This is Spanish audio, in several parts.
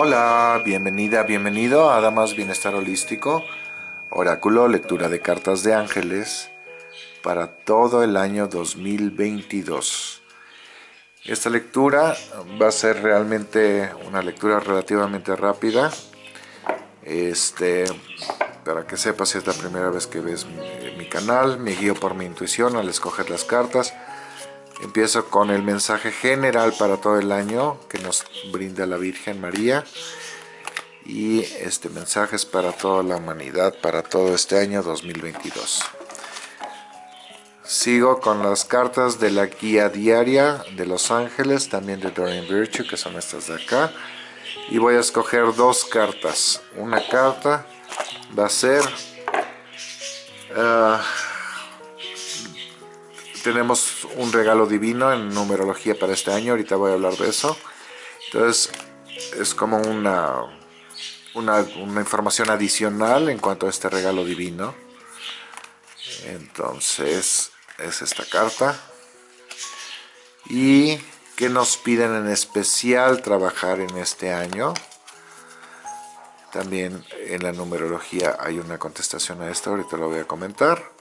Hola, bienvenida, bienvenido a Damas Bienestar Holístico, Oráculo, lectura de cartas de ángeles para todo el año 2022. Esta lectura va a ser realmente una lectura relativamente rápida. Este, para que sepas si es la primera vez que ves mi, mi canal, me guío por mi intuición al escoger las cartas. Empiezo con el mensaje general para todo el año que nos brinda la Virgen María. Y este mensaje es para toda la humanidad, para todo este año 2022. Sigo con las cartas de la guía diaria de Los Ángeles, también de Dorian Virtue, que son estas de acá. Y voy a escoger dos cartas. Una carta va a ser... Uh, tenemos un regalo divino en numerología para este año, ahorita voy a hablar de eso. Entonces, es como una, una, información adicional en cuanto a este regalo divino. Entonces, es esta carta. Y que nos piden en especial trabajar en este año. También en la numerología hay una contestación a esto, ahorita lo voy a comentar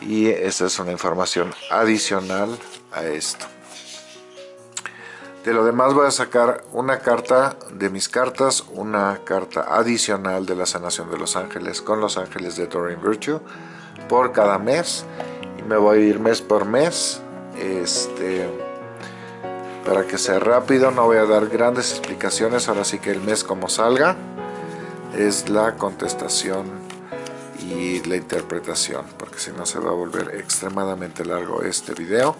y esta es una información adicional a esto. De lo demás voy a sacar una carta de mis cartas, una carta adicional de la sanación de los ángeles con los ángeles de Doreen Virtue por cada mes y me voy a ir mes por mes este para que sea rápido no voy a dar grandes explicaciones ahora sí que el mes como salga es la contestación y la interpretación porque si no se va a volver extremadamente largo este video.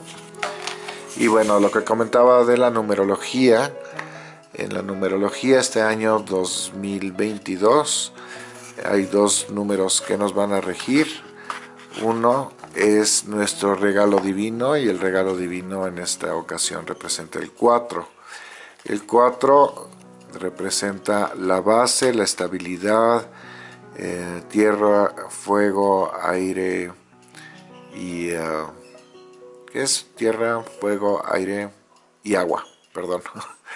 Y bueno lo que comentaba de la numerología en la numerología este año 2022 hay dos números que nos van a regir. Uno es nuestro regalo divino y el regalo divino en esta ocasión representa el 4 el 4 representa la base, la estabilidad, eh, tierra, fuego, aire y... ¿Qué es? Tierra, fuego, aire y agua, perdón.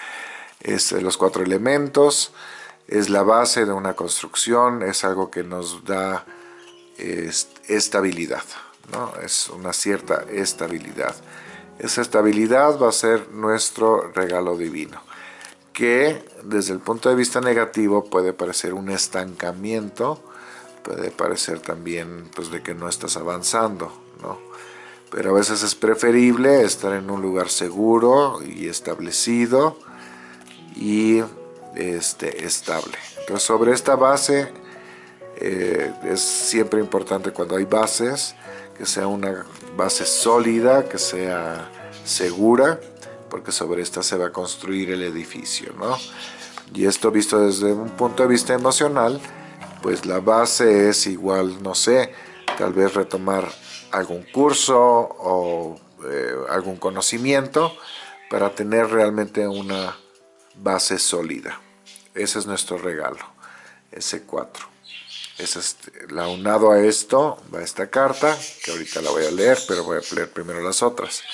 es los cuatro elementos, es la base de una construcción, es algo que nos da estabilidad, ¿no? es una cierta estabilidad. Esa estabilidad va a ser nuestro regalo divino que desde el punto de vista negativo puede parecer un estancamiento, puede parecer también pues, de que no estás avanzando, ¿no? Pero a veces es preferible estar en un lugar seguro y establecido y este, estable. Entonces sobre esta base eh, es siempre importante cuando hay bases, que sea una base sólida, que sea segura, porque sobre esta se va a construir el edificio, ¿no? Y esto visto desde un punto de vista emocional, pues la base es igual, no sé, tal vez retomar algún curso o eh, algún conocimiento para tener realmente una base sólida. Ese es nuestro regalo, ese 4. Ese es, la unado a esto va esta carta, que ahorita la voy a leer, pero voy a leer primero las otras.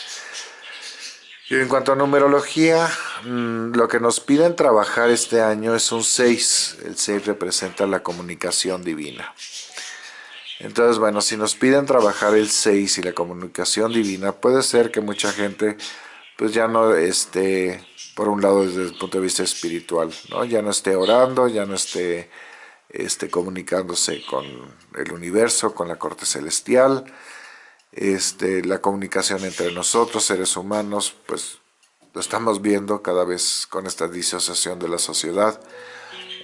Y en cuanto a numerología, mm, lo que nos piden trabajar este año es un 6. El 6 representa la comunicación divina. Entonces, bueno, si nos piden trabajar el 6 y la comunicación divina, puede ser que mucha gente pues ya no esté, por un lado desde el punto de vista espiritual, ¿no? ya no esté orando, ya no esté, esté comunicándose con el universo, con la corte celestial, este, la comunicación entre nosotros, seres humanos, pues lo estamos viendo cada vez con esta disociación de la sociedad,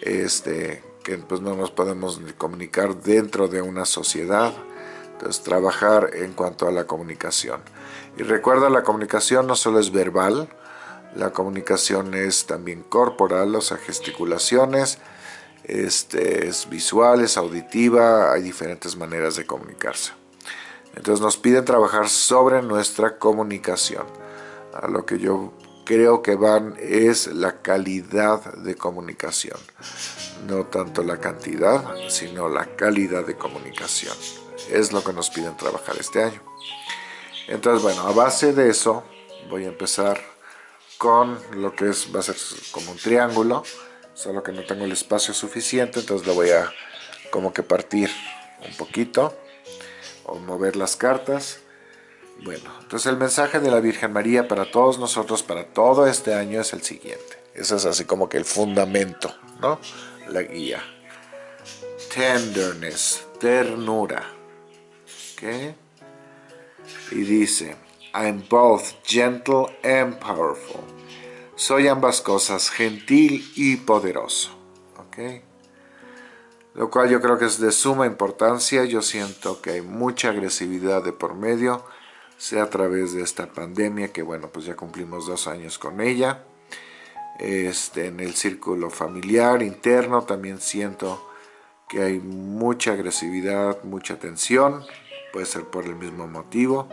este, que pues no nos podemos comunicar dentro de una sociedad, entonces trabajar en cuanto a la comunicación. Y recuerda, la comunicación no solo es verbal, la comunicación es también corporal, o sea, gesticulaciones, este, es visual, es auditiva, hay diferentes maneras de comunicarse. Entonces nos piden trabajar sobre nuestra comunicación. A lo que yo creo que van es la calidad de comunicación. No tanto la cantidad, sino la calidad de comunicación. Es lo que nos piden trabajar este año. Entonces, bueno, a base de eso voy a empezar con lo que es, va a ser como un triángulo, solo que no tengo el espacio suficiente, entonces lo voy a como que partir un poquito o mover las cartas. Bueno, entonces el mensaje de la Virgen María para todos nosotros, para todo este año es el siguiente. Ese es así como que el fundamento, ¿no? La guía. Tenderness, ternura. ¿Ok? Y dice, I'm both gentle and powerful. Soy ambas cosas, gentil y poderoso. ¿Ok? Lo cual yo creo que es de suma importancia. Yo siento que hay mucha agresividad de por medio, sea a través de esta pandemia, que bueno, pues ya cumplimos dos años con ella. Este, en el círculo familiar, interno, también siento que hay mucha agresividad, mucha tensión, puede ser por el mismo motivo.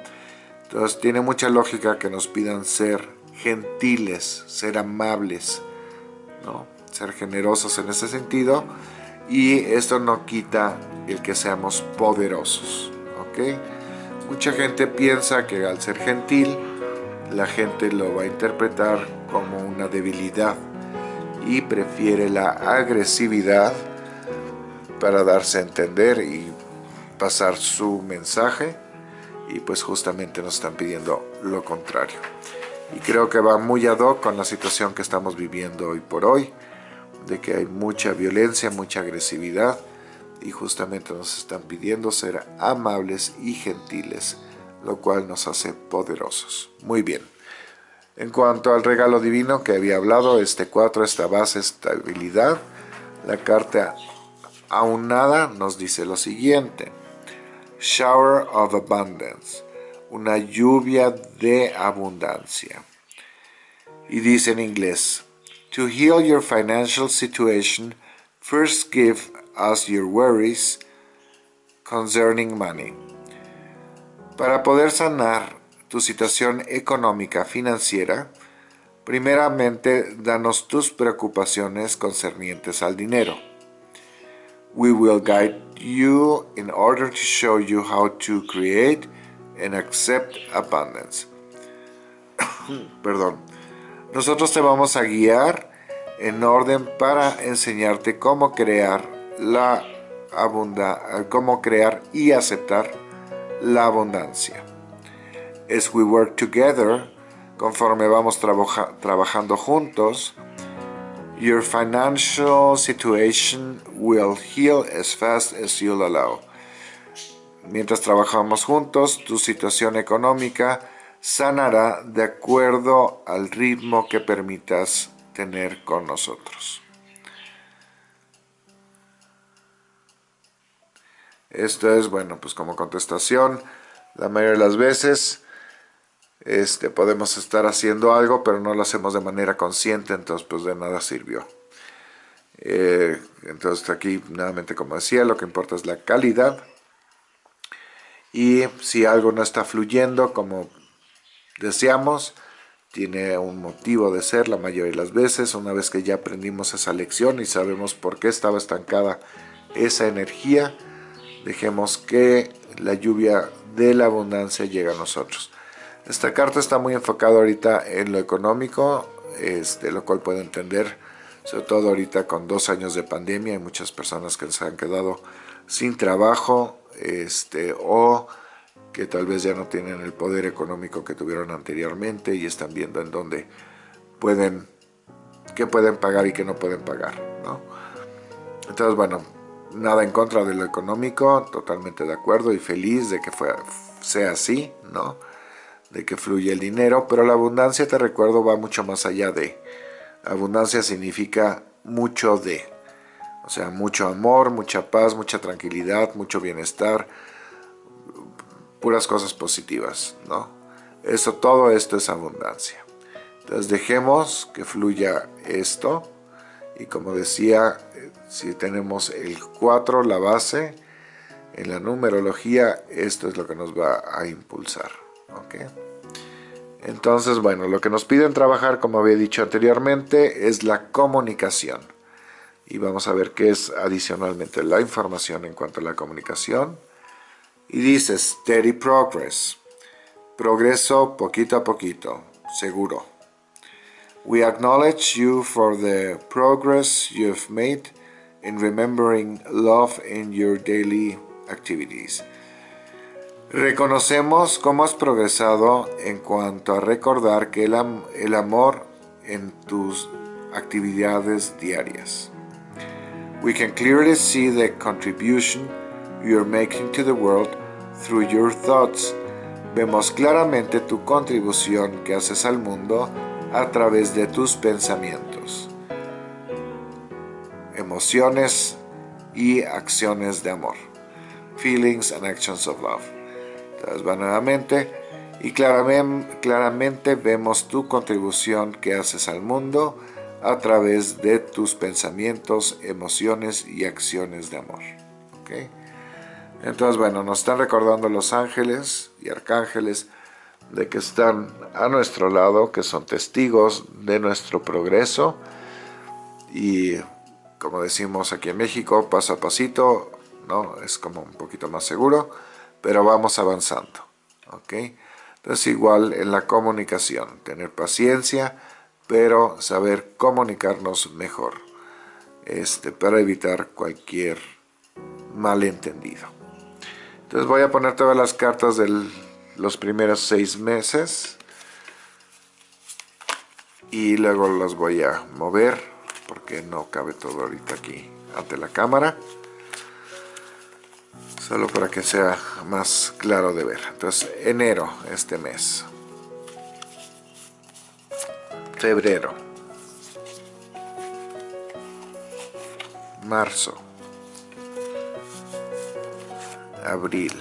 Entonces tiene mucha lógica que nos pidan ser gentiles, ser amables, ¿no? ser generosos en ese sentido y esto no quita el que seamos poderosos. ¿ok? Mucha gente piensa que al ser gentil la gente lo va a interpretar como una debilidad y prefiere la agresividad para darse a entender y pasar su mensaje y pues justamente nos están pidiendo lo contrario. Y creo que va muy ad hoc con la situación que estamos viviendo hoy por hoy, de que hay mucha violencia, mucha agresividad, y justamente nos están pidiendo ser amables y gentiles, lo cual nos hace poderosos. Muy bien. En cuanto al regalo divino que había hablado, este 4, esta base, estabilidad, la carta aunada nos dice lo siguiente shower of abundance, una lluvia de abundancia. Y dice en inglés, to heal your financial situation, first give us your worries concerning money. Para poder sanar tu situación económica financiera, primeramente danos tus preocupaciones concernientes al dinero. We will guide you in order to show you how to create and accept abundance. Perdón. Nosotros te vamos a guiar en orden para enseñarte cómo crear la abundancia, cómo crear y aceptar la abundancia. As we work together, conforme vamos trabajando juntos, Your financial situation will heal as fast as you'll allow. Mientras trabajamos juntos, tu situación económica sanará de acuerdo al ritmo que permitas tener con nosotros. Esto es, bueno, pues como contestación, la mayoría de las veces este, podemos estar haciendo algo, pero no lo hacemos de manera consciente, entonces pues de nada sirvió. Eh, entonces aquí, nuevamente como decía, lo que importa es la calidad. Y si algo no está fluyendo como deseamos, tiene un motivo de ser la mayoría de las veces, una vez que ya aprendimos esa lección y sabemos por qué estaba estancada esa energía, dejemos que la lluvia de la abundancia llegue a nosotros. Esta carta está muy enfocada ahorita en lo económico, este, lo cual puedo entender, sobre todo ahorita con dos años de pandemia, hay muchas personas que se han quedado sin trabajo este, o que tal vez ya no tienen el poder económico que tuvieron anteriormente y están viendo en dónde pueden, qué pueden pagar y qué no pueden pagar. ¿no? Entonces, bueno, nada en contra de lo económico, totalmente de acuerdo y feliz de que sea así, ¿no? de que fluye el dinero, pero la abundancia, te recuerdo, va mucho más allá de. Abundancia significa mucho de. O sea, mucho amor, mucha paz, mucha tranquilidad, mucho bienestar, puras cosas positivas, ¿no? Eso, todo esto es abundancia. Entonces dejemos que fluya esto y como decía, si tenemos el 4, la base, en la numerología, esto es lo que nos va a impulsar. Entonces, bueno, lo que nos piden trabajar, como había dicho anteriormente, es la comunicación. Y vamos a ver qué es adicionalmente la información en cuanto a la comunicación. Y dice steady progress, progreso poquito a poquito, seguro. We acknowledge you for the progress you've made in remembering love in your daily activities. Reconocemos cómo has progresado en cuanto a recordar que el, am el amor en tus actividades diarias. We can clearly see the contribution you are making to the world through your thoughts. Vemos claramente tu contribución que haces al mundo a través de tus pensamientos, emociones y acciones de amor. Feelings and actions of love. Entonces va nuevamente y claramente, claramente vemos tu contribución que haces al mundo a través de tus pensamientos, emociones y acciones de amor. ¿Okay? Entonces, bueno, nos están recordando los ángeles y arcángeles de que están a nuestro lado, que son testigos de nuestro progreso y como decimos aquí en México, paso a pasito, ¿no? es como un poquito más seguro, pero vamos avanzando. ¿ok? Entonces igual en la comunicación, tener paciencia, pero saber comunicarnos mejor este, para evitar cualquier malentendido. Entonces voy a poner todas las cartas de los primeros seis meses. Y luego las voy a mover porque no cabe todo ahorita aquí ante la cámara. Solo para que sea más claro de ver. Entonces enero este mes. Febrero. Marzo abril.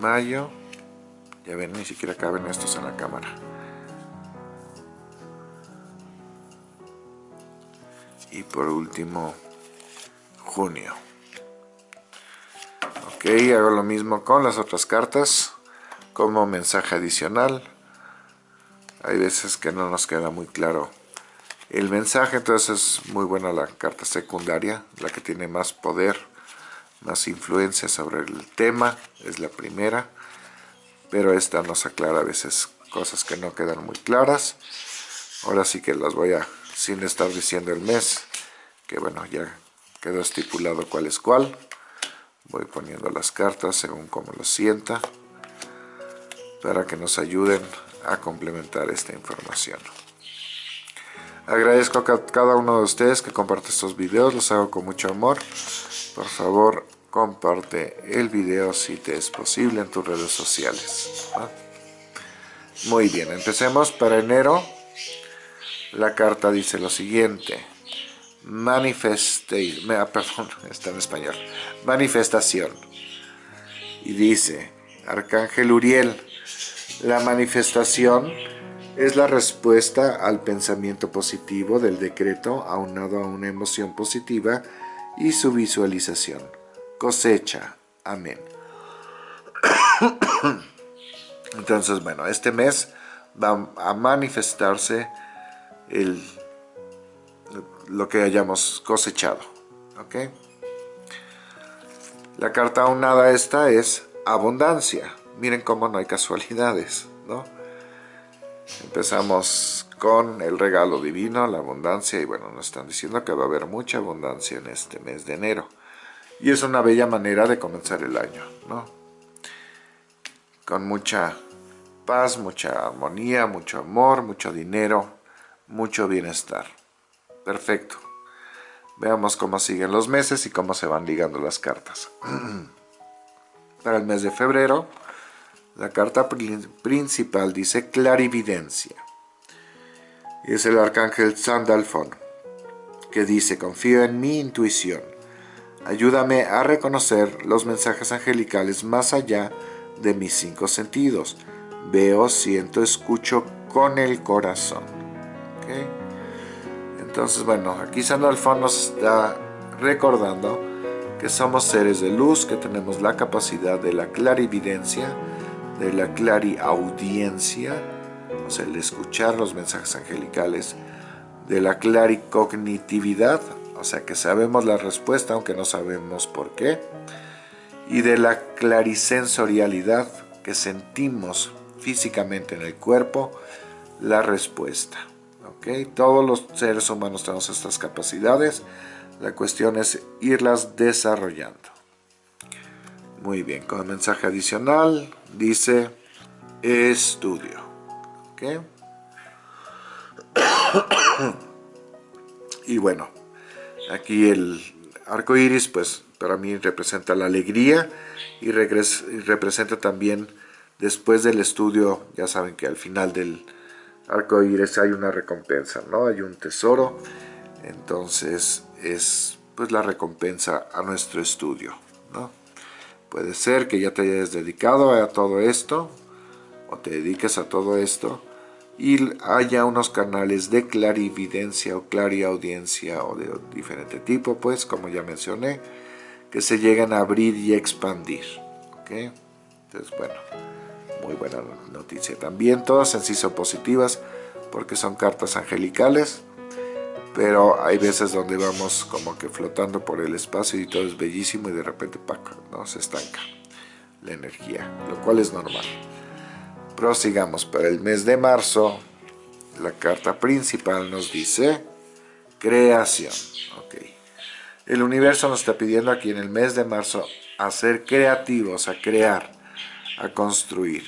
Mayo ya ven ni siquiera caben estos en la cámara. Y por último junio. Ok hago lo mismo con las otras cartas como mensaje adicional. Hay veces que no nos queda muy claro el mensaje, entonces es muy buena la carta secundaria, la que tiene más poder, más influencia sobre el tema, es la primera, pero esta nos aclara a veces cosas que no quedan muy claras. Ahora sí que las voy a, sin estar diciendo el mes, que bueno, ya quedó estipulado cuál es cuál. Voy poniendo las cartas según como lo sienta, para que nos ayuden a complementar esta información. Agradezco a cada uno de ustedes que comparte estos videos, los hago con mucho amor. Por favor, comparte el video si te es posible en tus redes sociales. Muy bien, empecemos para enero. La carta dice lo siguiente. Manifeste, ah, perdón, está en español. Manifestación. Y dice, Arcángel Uriel, la manifestación es la respuesta al pensamiento positivo del decreto aunado a una emoción positiva y su visualización. Cosecha. Amén. Entonces, bueno, este mes va a manifestarse el, lo que hayamos cosechado. ¿Ok? La carta aunada esta es abundancia. Miren cómo no hay casualidades, ¿no? Empezamos con el regalo divino, la abundancia, y bueno, nos están diciendo que va a haber mucha abundancia en este mes de enero. Y es una bella manera de comenzar el año, ¿no? Con mucha paz, mucha armonía, mucho amor, mucho dinero, mucho bienestar. Perfecto. Veamos cómo siguen los meses y cómo se van ligando las cartas. Para el mes de febrero, la carta principal dice clarividencia. Es el arcángel Sandalfon, que dice, confío en mi intuición. Ayúdame a reconocer los mensajes angelicales más allá de mis cinco sentidos. Veo, siento, escucho con el corazón. Entonces, bueno, aquí Sandalfon nos está recordando que somos seres de luz, que tenemos la capacidad de la clarividencia, de la clariaudiencia, o sea, el escuchar los mensajes angelicales, de la claricognitividad, o sea, que sabemos la respuesta aunque no sabemos por qué, y de la clarisensorialidad, que sentimos físicamente en el cuerpo la respuesta. Todos los seres humanos tenemos estas capacidades, la cuestión es irlas desarrollando. Muy bien, con el mensaje adicional dice estudio. y bueno, aquí el arco iris, pues para mí representa la alegría y, representa también después del estudio, ya saben que al final del arco iris hay una recompensa, ¿no? Hay un tesoro, entonces es pues la recompensa a nuestro estudio, ¿no? Puede ser que ya te hayas dedicado a todo esto, o te dediques a todo esto, y haya unos canales de clarividencia o clariaudiencia o de diferente tipo, pues, como ya mencioné, que se llegan a abrir y expandir. ¿ok? Entonces, bueno, muy buena noticia. También todas en sí son positivas porque son cartas angelicales, pero hay veces donde vamos como que flotando por el espacio y todo es bellísimo y de repente ¡pac! ¿no? se estanca la energía, lo cual es normal. Prosigamos para el mes de marzo. La carta principal nos dice creación. Okay. El universo nos está pidiendo aquí en el mes de marzo a ser creativos, a crear, a construir.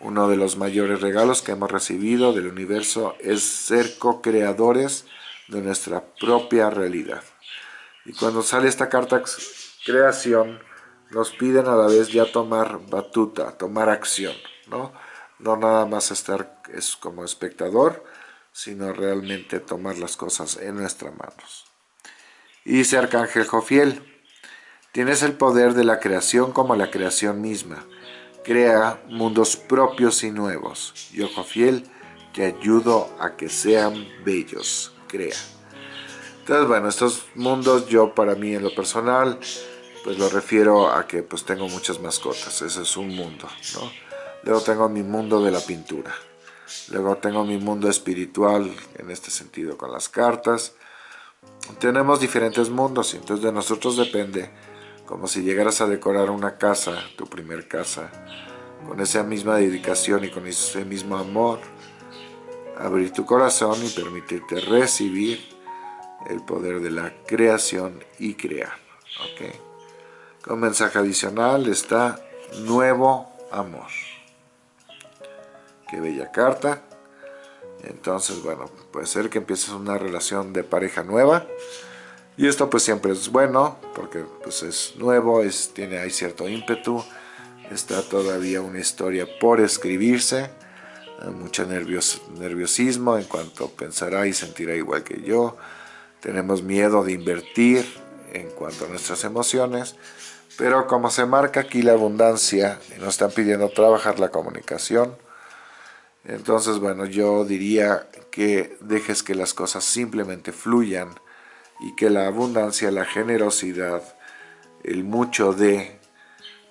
Uno de los mayores regalos que hemos recibido del universo es ser co-creadores de nuestra propia realidad. Y cuando sale esta carta creación, nos piden a la vez ya tomar batuta, tomar acción, ¿no? no nada más estar es como espectador, sino realmente tomar las cosas en nuestras manos. Y dice Arcángel Jofiel, tienes el poder de la creación como la creación misma. Crea mundos propios y nuevos. Yo, Jofiel, te ayudo a que sean bellos. Crea. Entonces, bueno, estos mundos yo para mí en lo personal, pues lo refiero a que pues tengo muchas mascotas. Ese es un mundo. Luego tengo mi mundo de la pintura. Luego tengo mi mundo espiritual, en este sentido, con las cartas. Tenemos diferentes mundos y entonces de nosotros depende, como si llegaras a decorar una casa, tu primer casa, con esa misma dedicación y con ese mismo amor, abrir tu corazón y permitirte recibir el poder de la creación y crear. ¿okay? Con mensaje adicional está nuevo amor. Qué bella carta. Entonces, bueno, puede ser que empieces una relación de pareja nueva. Y esto pues siempre es bueno, porque pues es nuevo, es, tiene, hay cierto ímpetu. Está todavía una historia por escribirse. Hay mucho nerviosismo en cuanto pensará y sentirá igual que yo. Tenemos miedo de invertir en cuanto a nuestras emociones. Pero como se marca aquí la abundancia nos están pidiendo trabajar la comunicación, entonces, bueno, yo diría que dejes que las cosas simplemente fluyan y que la abundancia, la generosidad, el mucho de,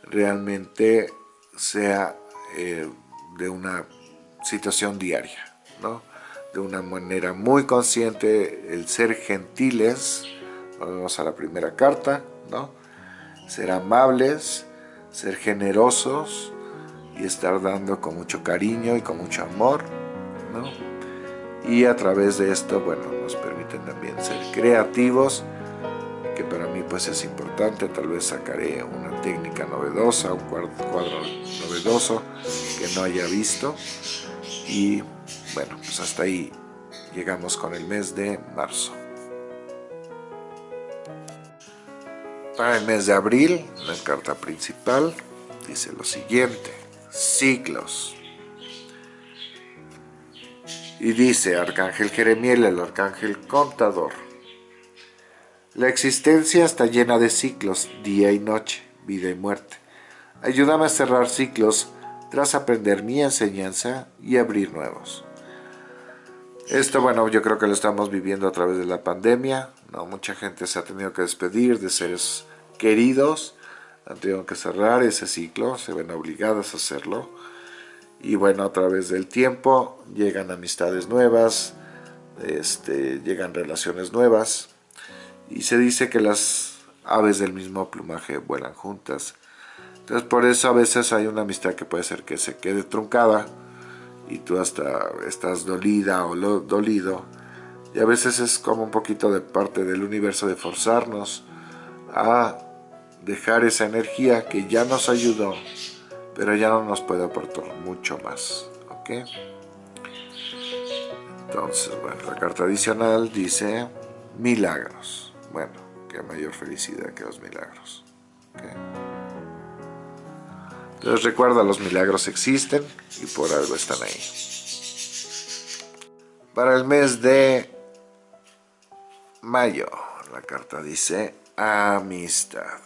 realmente sea eh, de una situación diaria, ¿no? De una manera muy consciente, el ser gentiles, vamos a la primera carta, ¿no? Ser amables, ser generosos, y estar dando con mucho cariño y con mucho amor, ¿no? Y a través de esto, bueno, nos permiten también ser creativos, que para mí pues es importante, tal vez sacaré una técnica novedosa, un cuadro, novedoso que no haya visto, y bueno, pues hasta ahí llegamos con el mes de marzo. Para el mes de abril, la carta principal dice lo siguiente siglos. Y dice Arcángel Jeremiel, el Arcángel Contador, la existencia está llena de ciclos, día y noche, vida y muerte. Ayúdame a cerrar ciclos tras aprender mi enseñanza y abrir nuevos. Esto, bueno, yo creo que lo estamos viviendo a través de la pandemia. ¿no? Mucha gente se ha tenido que despedir de seres queridos han tenido que cerrar ese ciclo, se ven obligadas a hacerlo. Y bueno, a través del tiempo llegan amistades nuevas, este, llegan relaciones nuevas. Y se dice que las aves del mismo plumaje vuelan juntas. Entonces por eso a veces hay una amistad que puede ser que se quede truncada y tú hasta estás dolida o dolido. Y a veces es como un poquito de parte del universo de forzarnos a dejar esa energía que ya nos ayudó, pero ya no nos puede aportar mucho más. ¿Ok? Entonces, bueno, la carta adicional dice milagros. Bueno, qué mayor felicidad que los milagros. Entonces recuerda, los milagros existen y por algo están ahí. Para el mes de mayo, la carta dice amistad.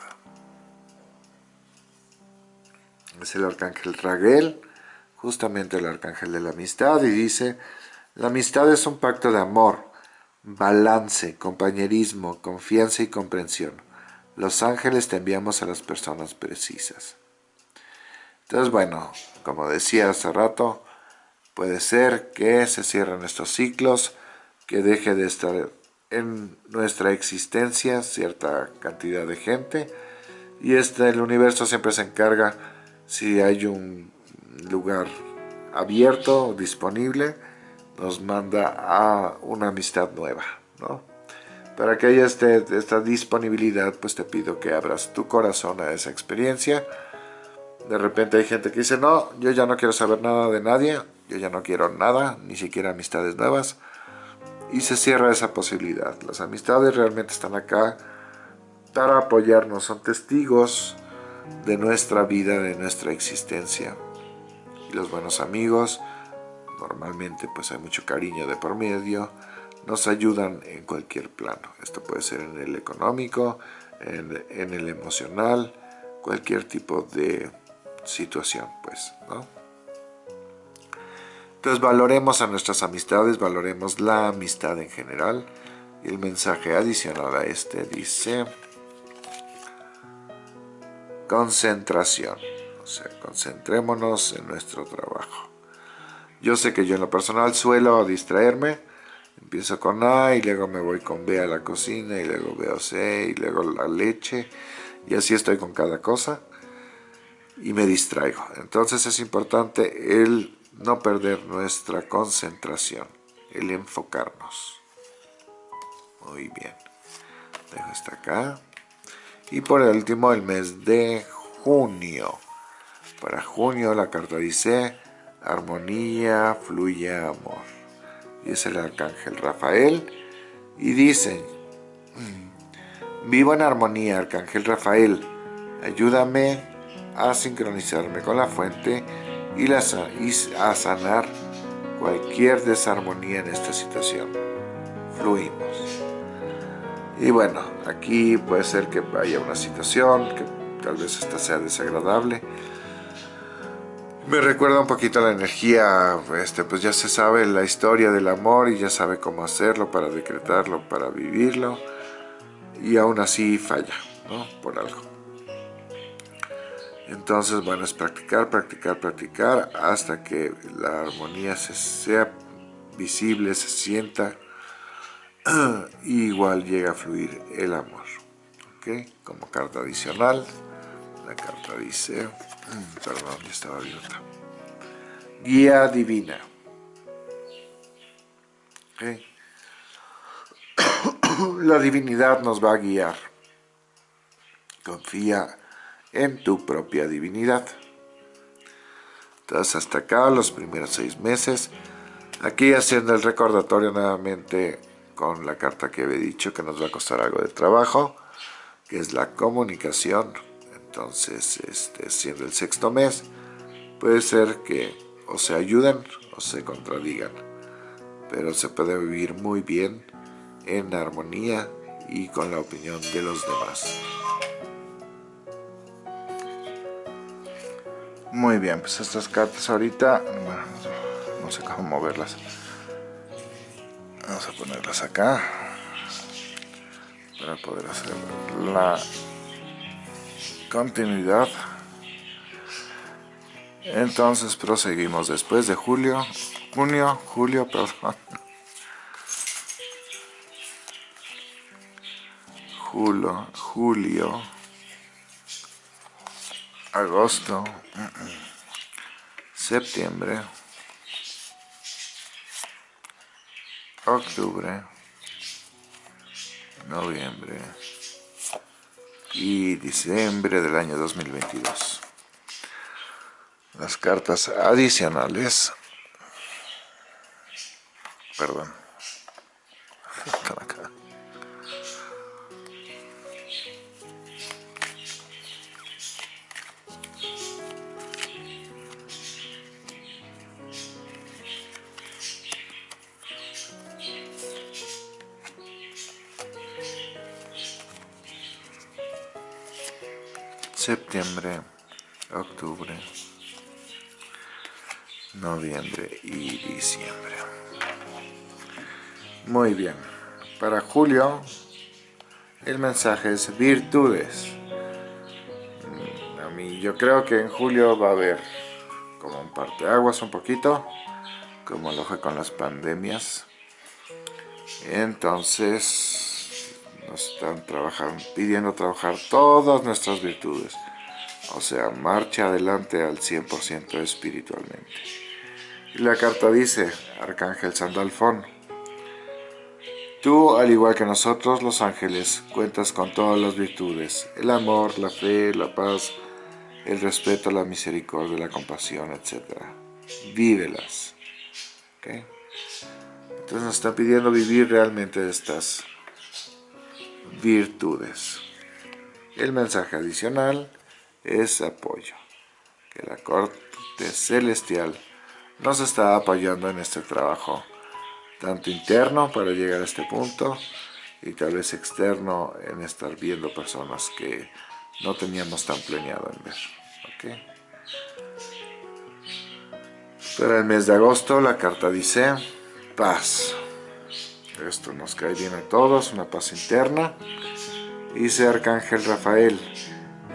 Es el arcángel Raguel, justamente el arcángel de la amistad, y dice, la amistad es un pacto de amor, balance, compañerismo, confianza y comprensión. Los ángeles te enviamos a las personas precisas. Entonces, bueno, como decía hace rato, puede ser que se cierren estos ciclos, que deje de estar en nuestra existencia cierta cantidad de gente, y este, el universo siempre se encarga, si hay un lugar abierto, disponible, nos manda a una amistad nueva, ¿no? Para que haya este, esta disponibilidad, pues te pido que abras tu corazón a esa experiencia, de repente hay gente que dice, no, yo ya no quiero saber nada de nadie, yo ya no quiero nada, ni siquiera amistades nuevas. Y se cierra esa posibilidad. Las amistades realmente están acá para apoyarnos, son testigos de nuestra vida, de nuestra existencia. Y los buenos amigos, normalmente pues hay mucho cariño de por medio, nos ayudan en cualquier plano. Esto puede ser en el económico, en, en el emocional, cualquier tipo de situación, pues, ¿no? Entonces valoremos a nuestras amistades, valoremos la amistad en general. Y el mensaje adicional a este dice concentración. O sea, concentrémonos en nuestro trabajo. Yo sé que yo en lo personal suelo distraerme. Empiezo con A y luego me voy con B a la cocina y luego veo C y luego la leche. Y así estoy con cada cosa y me distraigo. Entonces es importante el no perder nuestra concentración, el enfocarnos. Muy bien. Dejo hasta acá. Y por último el mes de junio. Para junio la carta dice armonía, fluye amor. Y es el arcángel Rafael. Y dice, mm, vivo en armonía, arcángel Rafael. Ayúdame a sincronizarme con la fuente y, a sanar cualquier desarmonía en esta situación. Fluimos. Y bueno, aquí puede ser que haya una situación que tal vez esta sea desagradable. Me recuerda un poquito la energía, este, pues ya se sabe la historia del amor y ya sabe cómo hacerlo para decretarlo, para vivirlo. Y aún así falla, ¿no? Por algo. Entonces, bueno, es practicar, practicar, practicar hasta que la armonía se sea visible, se sienta y igual llega a fluir el amor. ¿Ok? Como carta adicional, la carta dice, perdón, ya estaba abierta. Guía divina. ¿Ok? La divinidad nos va a guiar. Confía en tu propia divinidad. Entonces hasta acá los primeros seis meses. Aquí haciendo el recordatorio nuevamente con la carta que había dicho que nos va a costar algo de trabajo, que es la comunicación. Entonces, este, siendo el sexto mes, puede ser que o se ayuden o se contradigan, pero se puede vivir muy bien en armonía y con la opinión de los demás. Muy bien, pues estas cartas ahorita, bueno, no sé cómo moverlas. Vamos a ponerlas acá para poder hacer la continuidad. Entonces proseguimos después de julio, junio, julio, perdón. Julio, julio agosto, septiembre, octubre, noviembre. Y diciembre del año 2022. Las cartas adicionales, perdón. Septiembre, octubre, noviembre y diciembre. Muy bien, para julio el mensaje es virtudes. Mm, a mí yo creo que en julio va a haber como un parteaguas un poquito, como lo fue con las pandemias. Entonces trabajando, pidiendo trabajar todas nuestras virtudes. O sea, marcha adelante al 100% espiritualmente. Y la carta dice, Arcángel Sandalfón, Tú, al igual que nosotros los ángeles, cuentas con todas las virtudes, el amor, la fe, la paz, el respeto, la misericordia, la compasión, etc. Vívelas. Entonces nos está pidiendo vivir realmente estas virtudes. El mensaje adicional es apoyo, que la corte celestial nos está apoyando en este trabajo, tanto interno para llegar a este punto, y tal vez externo en estar viendo personas que no teníamos tan planeado en ver. ¿okay? Para el mes de agosto la carta dice paz. Esto nos cae bien a todos, una paz interna. Dice Arcángel Rafael,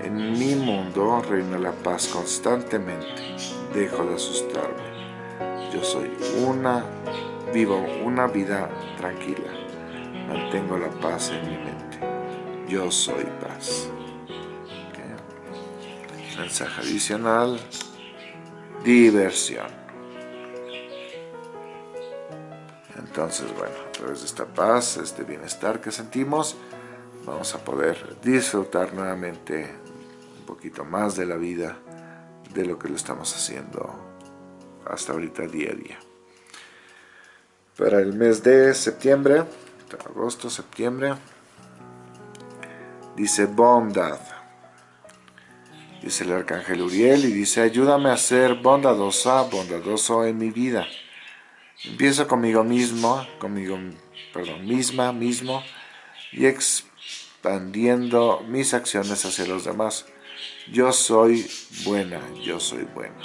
en mi mundo reina la paz constantemente, dejo de asustarme. Yo soy una, vivo una vida tranquila, mantengo la paz en mi mente. Yo soy paz. Mensaje adicional, diversión. Entonces, bueno, a través de esta paz, este bienestar que sentimos, vamos a poder disfrutar nuevamente un poquito más de la vida, de lo que lo estamos haciendo hasta ahorita día a día. Para el mes de septiembre, agosto, septiembre, dice bondad. Dice el arcángel Uriel y dice, ayúdame a ser bondadosa, bondadoso en mi vida. Empiezo conmigo mismo, conmigo, perdón, misma, mismo, y expandiendo mis acciones hacia los demás. Yo soy buena, yo soy bueno.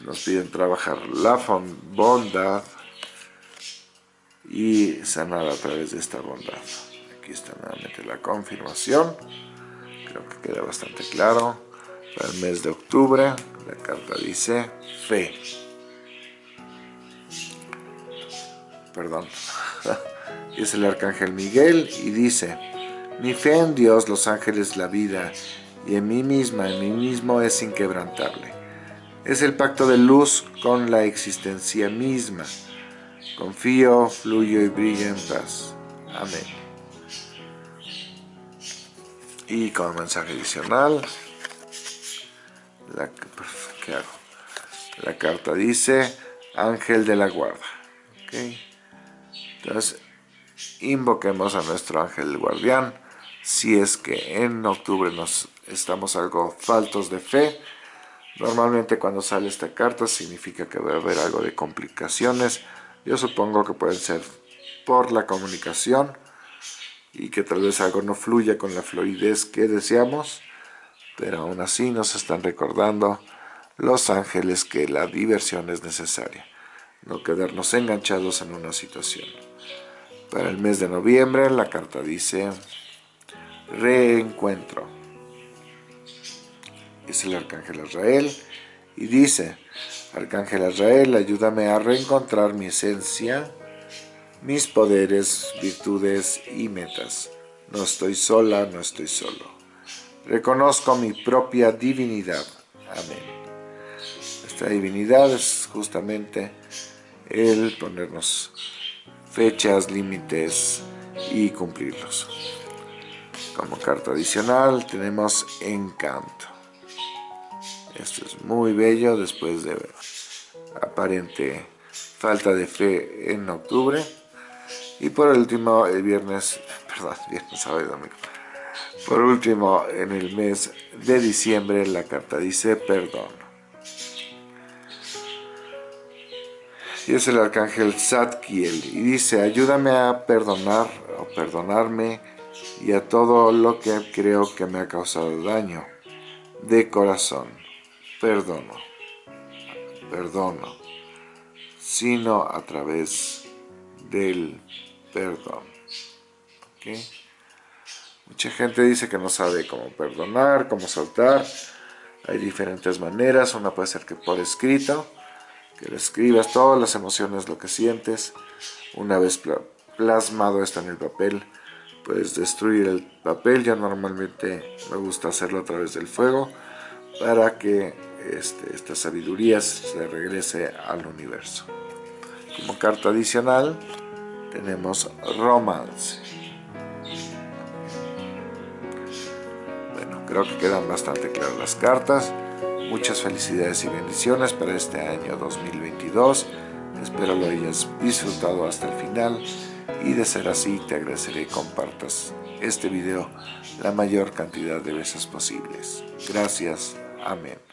nos piden trabajar la bondad y sanar a través de esta bondad. Aquí está nuevamente la confirmación. Creo que queda bastante claro. Para el mes de octubre, la carta dice fe. Perdón, es el arcángel Miguel y dice, mi fe en Dios, los ángeles, la vida, y en mí misma, en mí mismo es inquebrantable. Es el pacto de luz con la existencia misma. Confío, fluyo y brillo en paz. Amén. Y como mensaje adicional, la, ¿qué hago? La carta dice, ángel de la guarda. ¿Okay? Entonces, invoquemos a nuestro ángel guardián. Si es que en octubre nos estamos algo faltos de fe, normalmente cuando sale esta carta significa que va a haber algo de complicaciones. Yo supongo que pueden ser por la comunicación y que tal vez algo no fluya con la fluidez que deseamos, pero aún así nos están recordando los ángeles que la diversión es necesaria, no quedarnos enganchados en una situación. Para el mes de noviembre la carta dice reencuentro. Es el Arcángel Israel y dice, Arcángel Israel, ayúdame a reencontrar mi esencia, mis poderes, virtudes y metas. No estoy sola, no estoy solo. Reconozco mi propia divinidad. Amén. Esta divinidad es justamente el ponernos fechas, límites y cumplirlos. Como carta adicional tenemos Encanto. Esto es muy bello después de aparente falta de fe en octubre. Y por último, el viernes, perdón, viernes, sábado y domingo. Por último, en el mes de diciembre, la carta dice perdón. Y es el arcángel Zadkiel y dice, ayúdame a perdonar o perdonarme y a todo lo que creo que me ha causado daño. De corazón, perdono, perdono, sino a través del perdón. Mucha gente dice que no sabe cómo perdonar, cómo soltar. Hay diferentes maneras, una puede ser que por escrito, que le escribas todas las emociones, lo que sientes. Una vez plasmado esto en el papel, puedes destruir el papel. Yo normalmente me gusta hacerlo a través del fuego para que este, esta sabiduría se regrese al universo. Como carta adicional tenemos romance. Bueno, creo que quedan bastante claras las cartas. Muchas felicidades y bendiciones para este año 2022. Espero lo hayas disfrutado hasta el final y de ser así te agradeceré que compartas este video la mayor cantidad de veces posibles. Gracias. Amén.